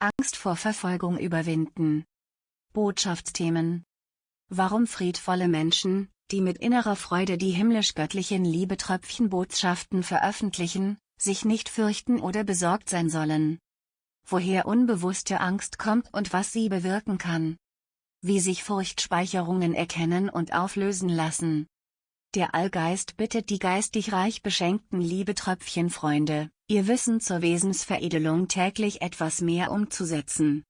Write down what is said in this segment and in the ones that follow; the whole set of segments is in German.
Angst vor Verfolgung überwinden. Botschaftsthemen Warum friedvolle Menschen, die mit innerer Freude die himmlisch-göttlichen Liebetröpfchen-Botschaften veröffentlichen, sich nicht fürchten oder besorgt sein sollen. Woher unbewusste Angst kommt und was sie bewirken kann. Wie sich Furchtspeicherungen erkennen und auflösen lassen. Der Allgeist bittet die geistig reich beschenkten Liebetröpfchen-Freunde, ihr Wissen zur Wesensveredelung täglich etwas mehr umzusetzen.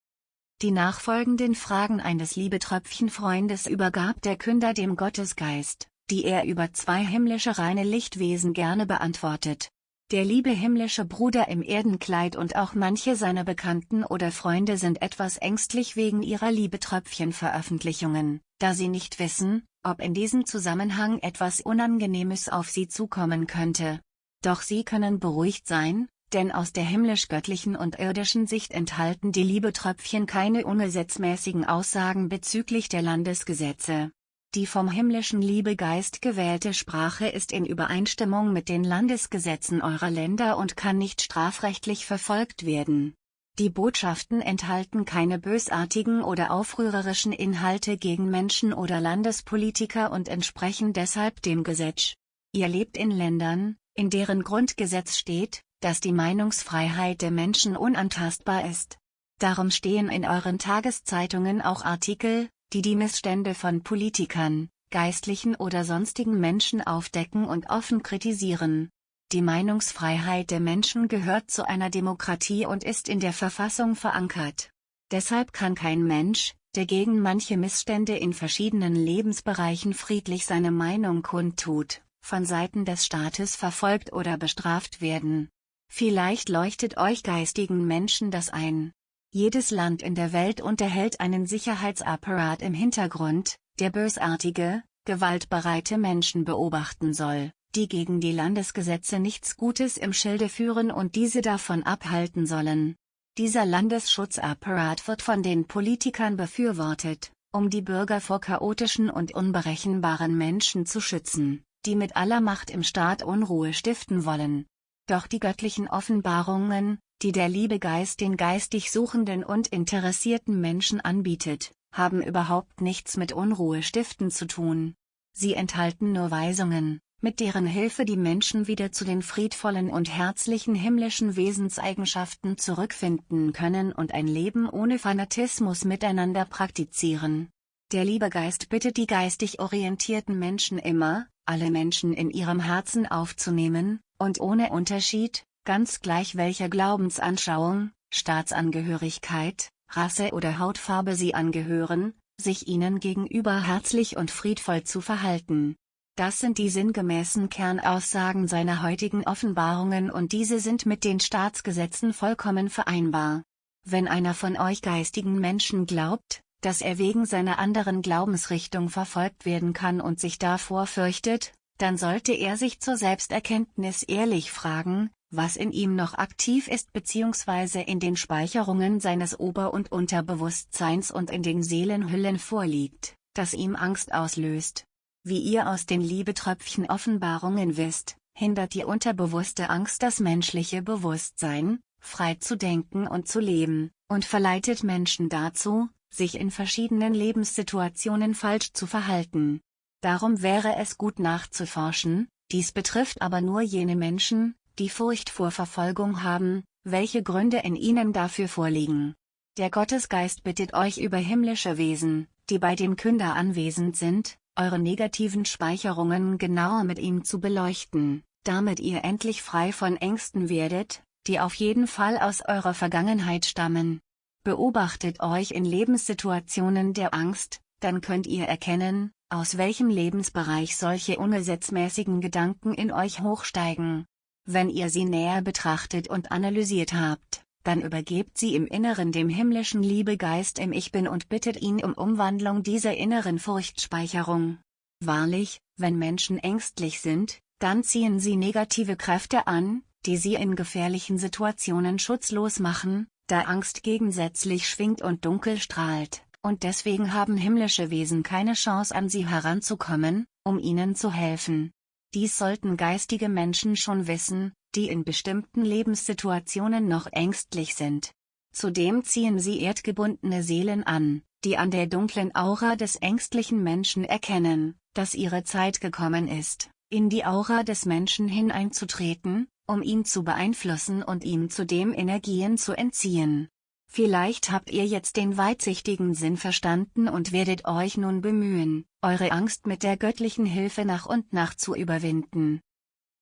Die nachfolgenden Fragen eines Liebetröpfchen-Freundes übergab der Künder dem Gottesgeist, die er über zwei himmlische reine Lichtwesen gerne beantwortet. Der liebe himmlische Bruder im Erdenkleid und auch manche seiner Bekannten oder Freunde sind etwas ängstlich wegen ihrer Liebetröpfchen-Veröffentlichungen, da sie nicht wissen, ob in diesem Zusammenhang etwas Unangenehmes auf sie zukommen könnte. Doch sie können beruhigt sein, denn aus der himmlisch-göttlichen und irdischen Sicht enthalten die Liebetröpfchen keine ungesetzmäßigen Aussagen bezüglich der Landesgesetze. Die vom himmlischen Liebegeist gewählte Sprache ist in Übereinstimmung mit den Landesgesetzen eurer Länder und kann nicht strafrechtlich verfolgt werden. Die Botschaften enthalten keine bösartigen oder aufrührerischen Inhalte gegen Menschen oder Landespolitiker und entsprechen deshalb dem Gesetz. Ihr lebt in Ländern, in deren Grundgesetz steht, dass die Meinungsfreiheit der Menschen unantastbar ist. Darum stehen in euren Tageszeitungen auch Artikel, die die Missstände von Politikern, Geistlichen oder sonstigen Menschen aufdecken und offen kritisieren. Die Meinungsfreiheit der Menschen gehört zu einer Demokratie und ist in der Verfassung verankert. Deshalb kann kein Mensch, der gegen manche Missstände in verschiedenen Lebensbereichen friedlich seine Meinung kundtut, von Seiten des Staates verfolgt oder bestraft werden. Vielleicht leuchtet euch geistigen Menschen das ein. Jedes Land in der Welt unterhält einen Sicherheitsapparat im Hintergrund, der bösartige, gewaltbereite Menschen beobachten soll die gegen die Landesgesetze nichts Gutes im Schilde führen und diese davon abhalten sollen. Dieser Landesschutzapparat wird von den Politikern befürwortet, um die Bürger vor chaotischen und unberechenbaren Menschen zu schützen, die mit aller Macht im Staat Unruhe stiften wollen. Doch die göttlichen Offenbarungen, die der Liebegeist den geistig suchenden und interessierten Menschen anbietet, haben überhaupt nichts mit Unruhe stiften zu tun. Sie enthalten nur Weisungen, mit deren Hilfe die Menschen wieder zu den friedvollen und herzlichen himmlischen Wesenseigenschaften zurückfinden können und ein Leben ohne Fanatismus miteinander praktizieren. Der Liebegeist bittet die geistig orientierten Menschen immer, alle Menschen in ihrem Herzen aufzunehmen, und ohne Unterschied, ganz gleich welcher Glaubensanschauung, Staatsangehörigkeit, Rasse oder Hautfarbe sie angehören, sich ihnen gegenüber herzlich und friedvoll zu verhalten. Das sind die sinngemäßen Kernaussagen seiner heutigen Offenbarungen und diese sind mit den Staatsgesetzen vollkommen vereinbar. Wenn einer von euch geistigen Menschen glaubt, dass er wegen seiner anderen Glaubensrichtung verfolgt werden kann und sich davor fürchtet, dann sollte er sich zur Selbsterkenntnis ehrlich fragen, was in ihm noch aktiv ist bzw. in den Speicherungen seines Ober- und Unterbewusstseins und in den Seelenhüllen vorliegt, das ihm Angst auslöst. Wie ihr aus den Liebetröpfchen Offenbarungen wisst, hindert die unterbewusste Angst das menschliche Bewusstsein, frei zu denken und zu leben, und verleitet Menschen dazu, sich in verschiedenen Lebenssituationen falsch zu verhalten. Darum wäre es gut nachzuforschen, dies betrifft aber nur jene Menschen, die Furcht vor Verfolgung haben, welche Gründe in ihnen dafür vorliegen. Der Gottesgeist bittet euch über himmlische Wesen, die bei dem Künder anwesend sind, eure negativen Speicherungen genauer mit ihm zu beleuchten, damit ihr endlich frei von Ängsten werdet, die auf jeden Fall aus eurer Vergangenheit stammen. Beobachtet euch in Lebenssituationen der Angst, dann könnt ihr erkennen, aus welchem Lebensbereich solche ungesetzmäßigen Gedanken in euch hochsteigen. Wenn ihr sie näher betrachtet und analysiert habt, dann übergebt sie im Inneren dem himmlischen Liebegeist im Ich Bin und bittet ihn um Umwandlung dieser inneren Furchtspeicherung. Wahrlich, wenn Menschen ängstlich sind, dann ziehen sie negative Kräfte an, die sie in gefährlichen Situationen schutzlos machen, da Angst gegensätzlich schwingt und dunkel strahlt, und deswegen haben himmlische Wesen keine Chance an sie heranzukommen, um ihnen zu helfen. Dies sollten geistige Menschen schon wissen, die in bestimmten Lebenssituationen noch ängstlich sind. Zudem ziehen sie erdgebundene Seelen an, die an der dunklen Aura des ängstlichen Menschen erkennen, dass ihre Zeit gekommen ist, in die Aura des Menschen hineinzutreten, um ihn zu beeinflussen und ihm zudem Energien zu entziehen. Vielleicht habt ihr jetzt den weitsichtigen Sinn verstanden und werdet euch nun bemühen, eure Angst mit der göttlichen Hilfe nach und nach zu überwinden.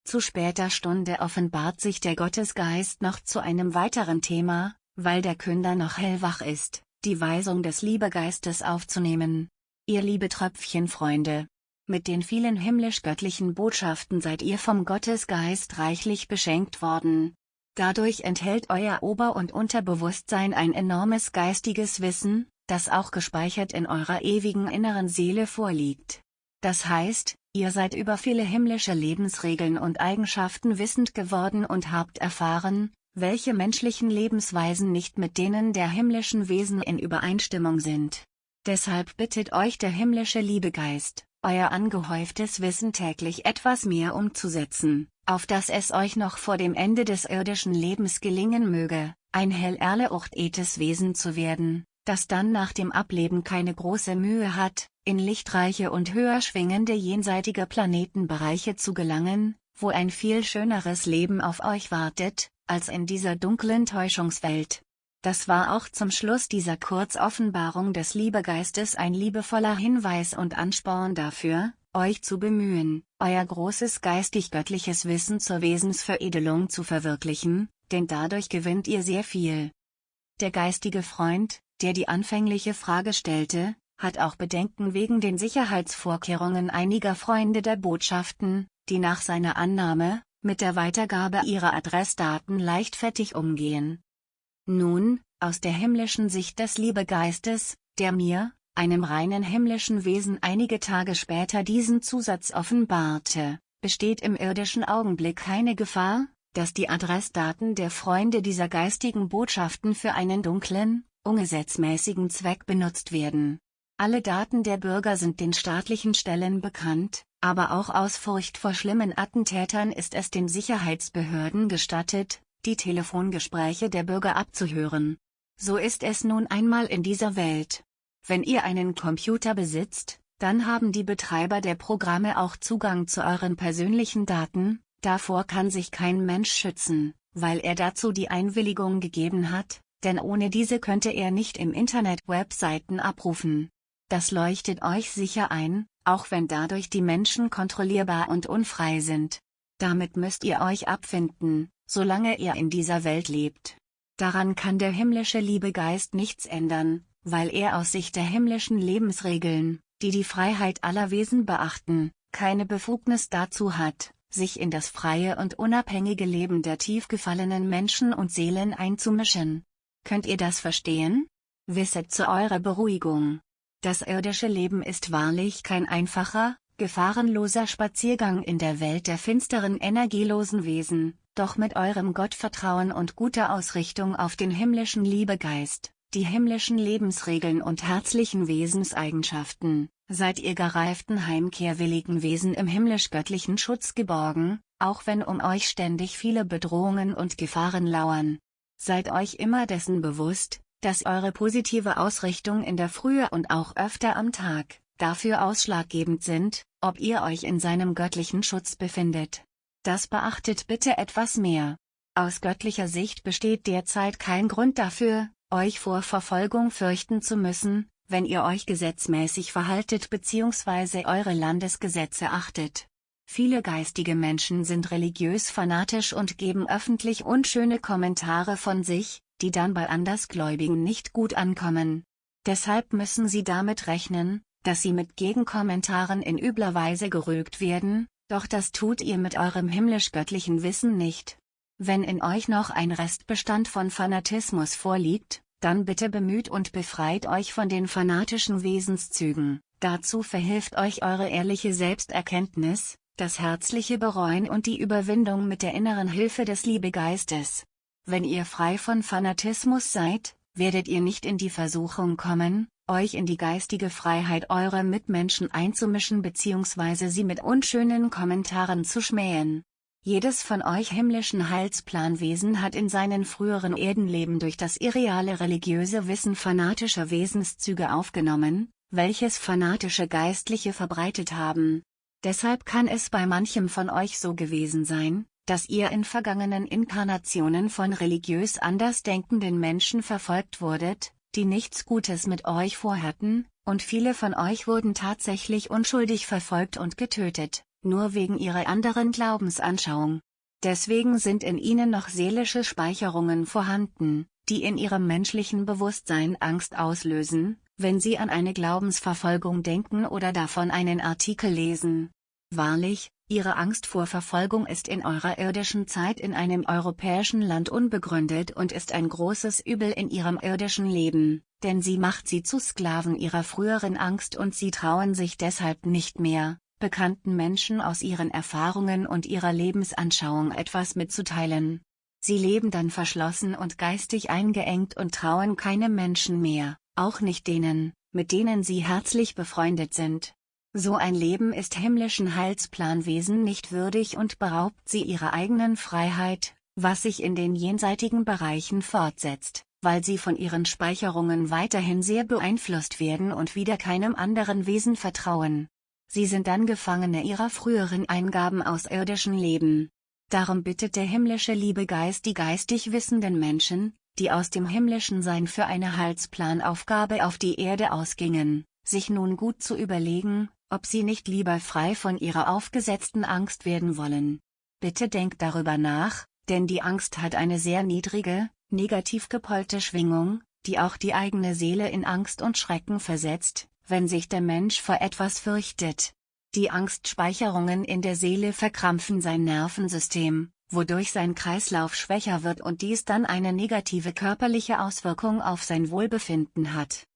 Zu später Stunde offenbart sich der Gottesgeist noch zu einem weiteren Thema, weil der Künder noch hellwach ist, die Weisung des Liebegeistes aufzunehmen. Ihr liebe Tröpfchenfreunde, mit den vielen himmlisch-göttlichen Botschaften seid ihr vom Gottesgeist reichlich beschenkt worden. Dadurch enthält euer Ober- und Unterbewusstsein ein enormes geistiges Wissen, das auch gespeichert in eurer ewigen inneren Seele vorliegt. Das heißt, ihr seid über viele himmlische Lebensregeln und Eigenschaften wissend geworden und habt erfahren, welche menschlichen Lebensweisen nicht mit denen der himmlischen Wesen in Übereinstimmung sind. Deshalb bittet euch der himmlische Liebegeist, euer angehäuftes Wissen täglich etwas mehr umzusetzen, auf dass es euch noch vor dem Ende des irdischen Lebens gelingen möge, ein hell erleuchtetes Wesen zu werden, das dann nach dem Ableben keine große Mühe hat, in lichtreiche und höher schwingende jenseitige Planetenbereiche zu gelangen, wo ein viel schöneres Leben auf euch wartet, als in dieser dunklen Täuschungswelt. Das war auch zum Schluss dieser Kurzoffenbarung des Liebegeistes ein liebevoller Hinweis und Ansporn dafür, euch zu bemühen, euer großes geistig-göttliches Wissen zur Wesensveredelung zu verwirklichen, denn dadurch gewinnt ihr sehr viel. Der geistige Freund, der die anfängliche Frage stellte, hat auch Bedenken wegen den Sicherheitsvorkehrungen einiger Freunde der Botschaften, die nach seiner Annahme, mit der Weitergabe ihrer Adressdaten leichtfertig umgehen, nun, aus der himmlischen Sicht des Liebegeistes, der mir, einem reinen himmlischen Wesen einige Tage später diesen Zusatz offenbarte, besteht im irdischen Augenblick keine Gefahr, dass die Adressdaten der Freunde dieser geistigen Botschaften für einen dunklen, ungesetzmäßigen Zweck benutzt werden. Alle Daten der Bürger sind den staatlichen Stellen bekannt, aber auch aus Furcht vor schlimmen Attentätern ist es den Sicherheitsbehörden gestattet, die Telefongespräche der Bürger abzuhören. So ist es nun einmal in dieser Welt. Wenn ihr einen Computer besitzt, dann haben die Betreiber der Programme auch Zugang zu euren persönlichen Daten, davor kann sich kein Mensch schützen, weil er dazu die Einwilligung gegeben hat, denn ohne diese könnte er nicht im Internet Webseiten abrufen. Das leuchtet euch sicher ein, auch wenn dadurch die Menschen kontrollierbar und unfrei sind. Damit müsst ihr euch abfinden, solange er in dieser Welt lebt. Daran kann der himmlische Liebegeist nichts ändern, weil er aus Sicht der himmlischen Lebensregeln, die die Freiheit aller Wesen beachten, keine Befugnis dazu hat, sich in das freie und unabhängige Leben der tief gefallenen Menschen und Seelen einzumischen. Könnt ihr das verstehen? Wisset zu eurer Beruhigung. Das irdische Leben ist wahrlich kein einfacher, gefahrenloser Spaziergang in der Welt der finsteren energielosen Wesen, doch mit eurem Gottvertrauen und guter Ausrichtung auf den himmlischen Liebegeist, die himmlischen Lebensregeln und herzlichen Wesenseigenschaften, seid ihr gereiften heimkehrwilligen Wesen im himmlisch-göttlichen Schutz geborgen, auch wenn um euch ständig viele Bedrohungen und Gefahren lauern. Seid euch immer dessen bewusst, dass eure positive Ausrichtung in der Frühe und auch öfter am Tag, dafür ausschlaggebend sind, ob ihr euch in seinem göttlichen Schutz befindet. Das beachtet bitte etwas mehr. Aus göttlicher Sicht besteht derzeit kein Grund dafür, euch vor Verfolgung fürchten zu müssen, wenn ihr euch gesetzmäßig verhaltet bzw. eure Landesgesetze achtet. Viele geistige Menschen sind religiös fanatisch und geben öffentlich unschöne Kommentare von sich, die dann bei Andersgläubigen nicht gut ankommen. Deshalb müssen sie damit rechnen, dass sie mit Gegenkommentaren in übler Weise gerügt werden, doch das tut ihr mit eurem himmlisch-göttlichen Wissen nicht. Wenn in euch noch ein Restbestand von Fanatismus vorliegt, dann bitte bemüht und befreit euch von den fanatischen Wesenszügen, dazu verhilft euch eure ehrliche Selbsterkenntnis, das herzliche Bereuen und die Überwindung mit der inneren Hilfe des Liebegeistes. Wenn ihr frei von Fanatismus seid, werdet ihr nicht in die Versuchung kommen, euch in die geistige Freiheit eurer Mitmenschen einzumischen bzw. sie mit unschönen Kommentaren zu schmähen. Jedes von euch himmlischen Heilsplanwesen hat in seinen früheren Erdenleben durch das irreale religiöse Wissen fanatischer Wesenszüge aufgenommen, welches fanatische Geistliche verbreitet haben. Deshalb kann es bei manchem von euch so gewesen sein, dass ihr in vergangenen Inkarnationen von religiös andersdenkenden Menschen verfolgt wurdet, die nichts Gutes mit euch vorhatten, und viele von euch wurden tatsächlich unschuldig verfolgt und getötet, nur wegen ihrer anderen Glaubensanschauung. Deswegen sind in ihnen noch seelische Speicherungen vorhanden, die in ihrem menschlichen Bewusstsein Angst auslösen, wenn sie an eine Glaubensverfolgung denken oder davon einen Artikel lesen. Wahrlich, Ihre Angst vor Verfolgung ist in eurer irdischen Zeit in einem europäischen Land unbegründet und ist ein großes Übel in Ihrem irdischen Leben, denn sie macht Sie zu Sklaven Ihrer früheren Angst und Sie trauen sich deshalb nicht mehr, bekannten Menschen aus ihren Erfahrungen und ihrer Lebensanschauung etwas mitzuteilen. Sie leben dann verschlossen und geistig eingeengt und trauen keinem Menschen mehr, auch nicht denen, mit denen sie herzlich befreundet sind. So ein Leben ist himmlischen Heilsplanwesen nicht würdig und beraubt sie ihrer eigenen Freiheit, was sich in den jenseitigen Bereichen fortsetzt, weil sie von ihren Speicherungen weiterhin sehr beeinflusst werden und wieder keinem anderen Wesen vertrauen. Sie sind dann Gefangene ihrer früheren Eingaben aus irdischen Leben. Darum bittet der himmlische Liebegeist die geistig wissenden Menschen, die aus dem himmlischen Sein für eine Heilsplanaufgabe auf die Erde ausgingen, sich nun gut zu überlegen, ob sie nicht lieber frei von ihrer aufgesetzten Angst werden wollen. Bitte denkt darüber nach, denn die Angst hat eine sehr niedrige, negativ gepolte Schwingung, die auch die eigene Seele in Angst und Schrecken versetzt, wenn sich der Mensch vor etwas fürchtet. Die Angstspeicherungen in der Seele verkrampfen sein Nervensystem, wodurch sein Kreislauf schwächer wird und dies dann eine negative körperliche Auswirkung auf sein Wohlbefinden hat.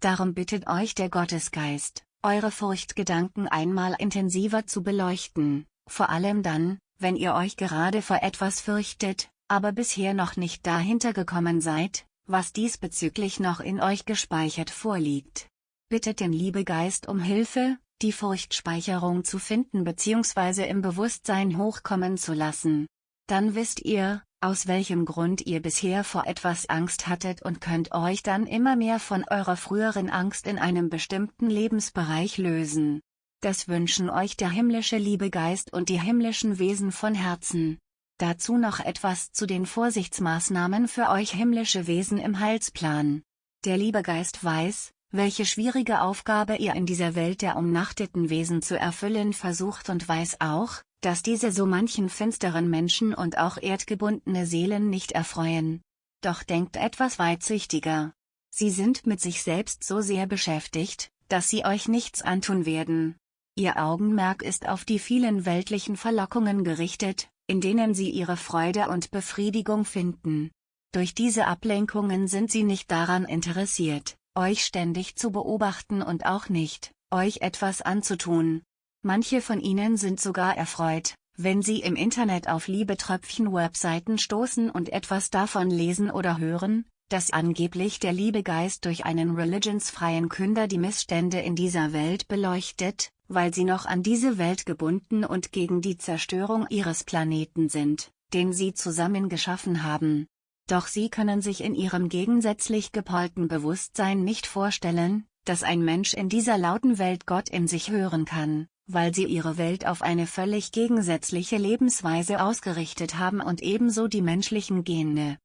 Darum bittet euch der Gottesgeist, eure Furchtgedanken einmal intensiver zu beleuchten, vor allem dann, wenn ihr euch gerade vor etwas fürchtet, aber bisher noch nicht dahinter gekommen seid, was diesbezüglich noch in euch gespeichert vorliegt. Bittet den Liebegeist um Hilfe, die Furchtspeicherung zu finden bzw. im Bewusstsein hochkommen zu lassen. Dann wisst ihr, aus welchem Grund ihr bisher vor etwas Angst hattet und könnt euch dann immer mehr von eurer früheren Angst in einem bestimmten Lebensbereich lösen. Das wünschen euch der himmlische Liebegeist und die himmlischen Wesen von Herzen. Dazu noch etwas zu den Vorsichtsmaßnahmen für euch himmlische Wesen im Heilsplan. Der Liebegeist weiß, welche schwierige Aufgabe ihr in dieser Welt der umnachteten Wesen zu erfüllen versucht und weiß auch, dass diese so manchen finsteren Menschen und auch erdgebundene Seelen nicht erfreuen. Doch denkt etwas weitsichtiger. Sie sind mit sich selbst so sehr beschäftigt, dass sie euch nichts antun werden. Ihr Augenmerk ist auf die vielen weltlichen Verlockungen gerichtet, in denen sie ihre Freude und Befriedigung finden. Durch diese Ablenkungen sind sie nicht daran interessiert, euch ständig zu beobachten und auch nicht, euch etwas anzutun, Manche von ihnen sind sogar erfreut, wenn sie im Internet auf Liebetröpfchen-Webseiten stoßen und etwas davon lesen oder hören, dass angeblich der Liebegeist durch einen religionsfreien Künder die Missstände in dieser Welt beleuchtet, weil sie noch an diese Welt gebunden und gegen die Zerstörung ihres Planeten sind, den sie zusammen geschaffen haben. Doch sie können sich in ihrem gegensätzlich gepolten Bewusstsein nicht vorstellen, dass ein Mensch in dieser lauten Welt Gott in sich hören kann weil sie ihre Welt auf eine völlig gegensätzliche Lebensweise ausgerichtet haben und ebenso die menschlichen Gene.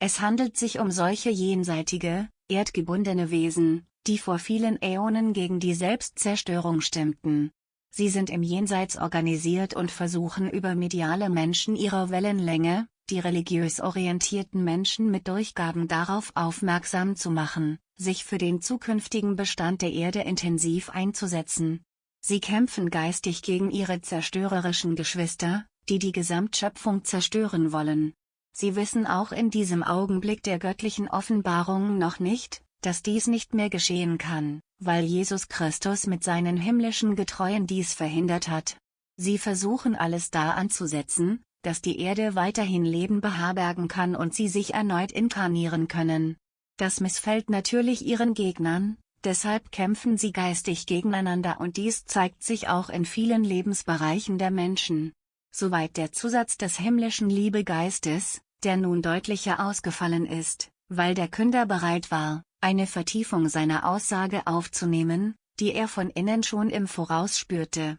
Es handelt sich um solche jenseitige, erdgebundene Wesen, die vor vielen Äonen gegen die Selbstzerstörung stimmten. Sie sind im Jenseits organisiert und versuchen über mediale Menschen ihrer Wellenlänge, die religiös orientierten Menschen mit Durchgaben darauf aufmerksam zu machen, sich für den zukünftigen Bestand der Erde intensiv einzusetzen, Sie kämpfen geistig gegen ihre zerstörerischen Geschwister, die die Gesamtschöpfung zerstören wollen. Sie wissen auch in diesem Augenblick der göttlichen Offenbarung noch nicht, dass dies nicht mehr geschehen kann, weil Jesus Christus mit seinen himmlischen Getreuen dies verhindert hat. Sie versuchen alles da anzusetzen, dass die Erde weiterhin Leben beherbergen kann und sie sich erneut inkarnieren können. Das missfällt natürlich ihren Gegnern, Deshalb kämpfen sie geistig gegeneinander und dies zeigt sich auch in vielen Lebensbereichen der Menschen. soweit der Zusatz des himmlischen Liebegeistes, der nun deutlicher ausgefallen ist, weil der Künder bereit war, eine Vertiefung seiner Aussage aufzunehmen, die er von innen schon im Voraus spürte.